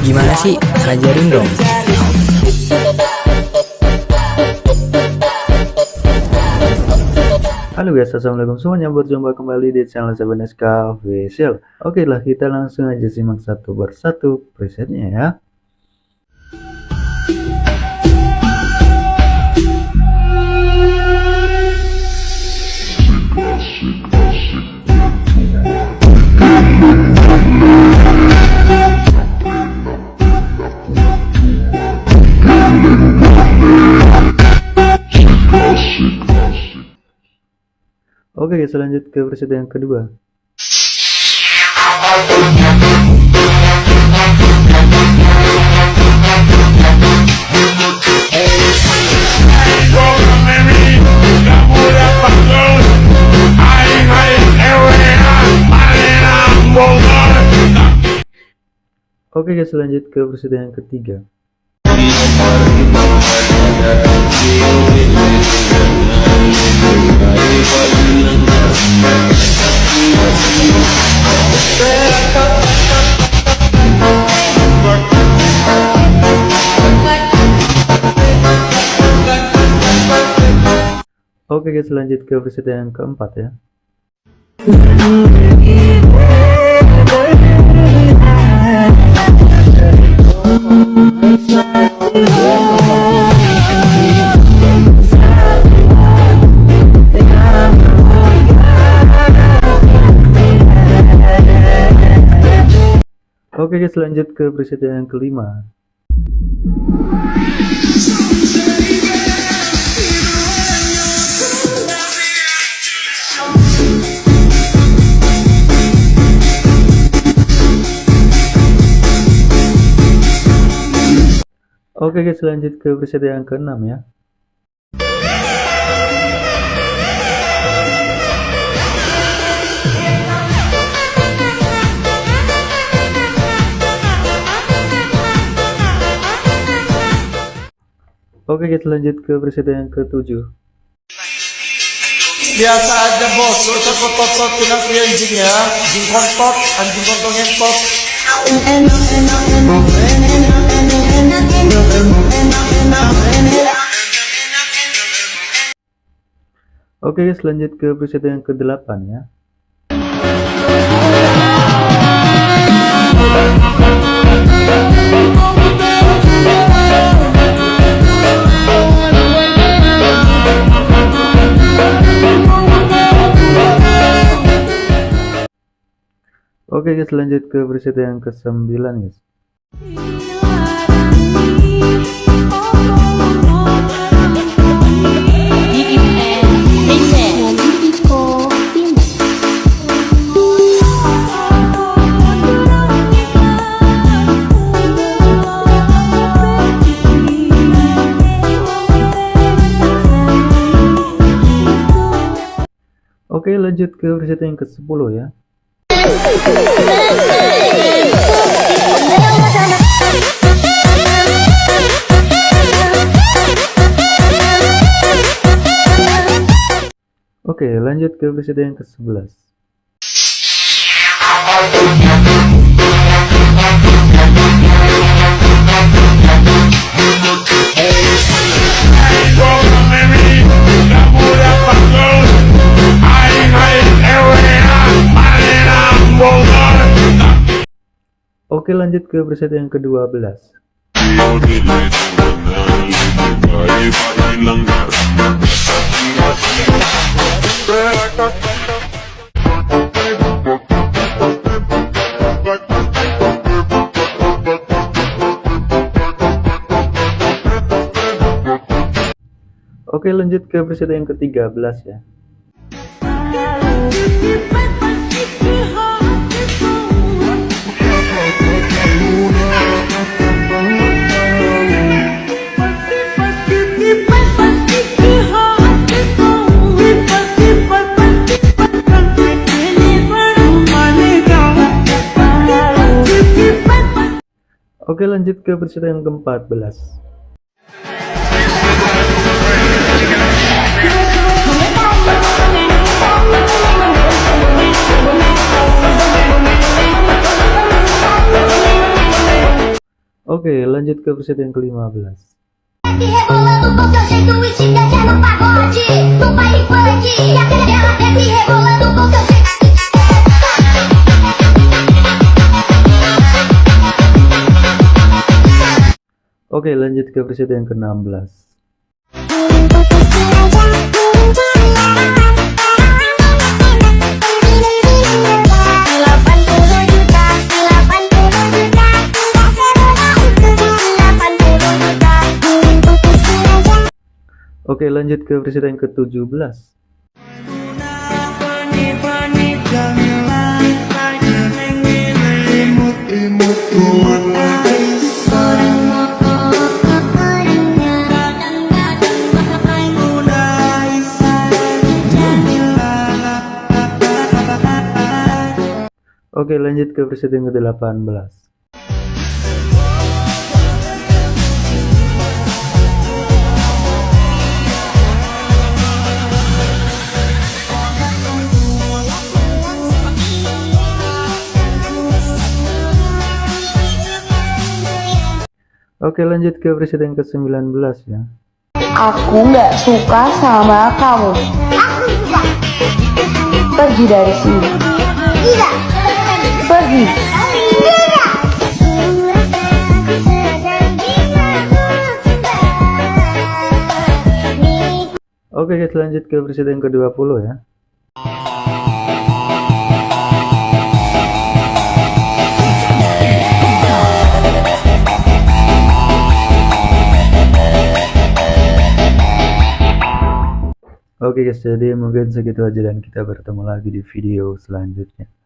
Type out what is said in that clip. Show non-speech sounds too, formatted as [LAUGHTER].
Gimana sih? Ajarin dong. Halo guys, assalamualaikum semuanya. Berjumpa kembali di channel Sabaneska Official. Oke lah, kita langsung aja simak satu persatu presetnya ya. Oke guys, lanjut ke preset yang kedua. Oke guys, lanjut ke preset yang ketiga. Oke guys, lanjut ke preset yang keempat ya. [LAUGHS] Oke guys, lanjut ke preset yang kelima. Oke guys, lanjut ke preset yang keenam ya. Oke kita lanjut ke preset yang ketujuh. Biasa aja bos, gak usah kotot-kotot kenapa anjing ya Anjing kontot, anjing kontong ngentot Oke guys, lanjut ke preset yang ke-8 ya. Oke guys, lanjut ke preset yang ke-9 guys. Oke lanjut ke preset yang ke-10 ya. Oke lanjut ke preset yang ke-11. Oke lanjut ke preset yang ke-12. Oke lanjut ke preset yang ke-13 ya. Oke lanjut ke preset yang ke-14. Thank you. Oke, lanjut ke presiden ke-15. Rebolando Oke, lanjut ke presiden ke-16. Oke, lanjut ke presiden ke-17. Oke, lanjut ke presiden ke-18. Oke, lanjut ke presiden ke-19 ya. Aku nggak suka sama kamu. Pergi dari sini. Tidak Pergi. Oke, guys, lanjut ke presiden ke-20 ya. Oke guys, jadi mungkin segitu aja dan kita bertemu lagi di video selanjutnya.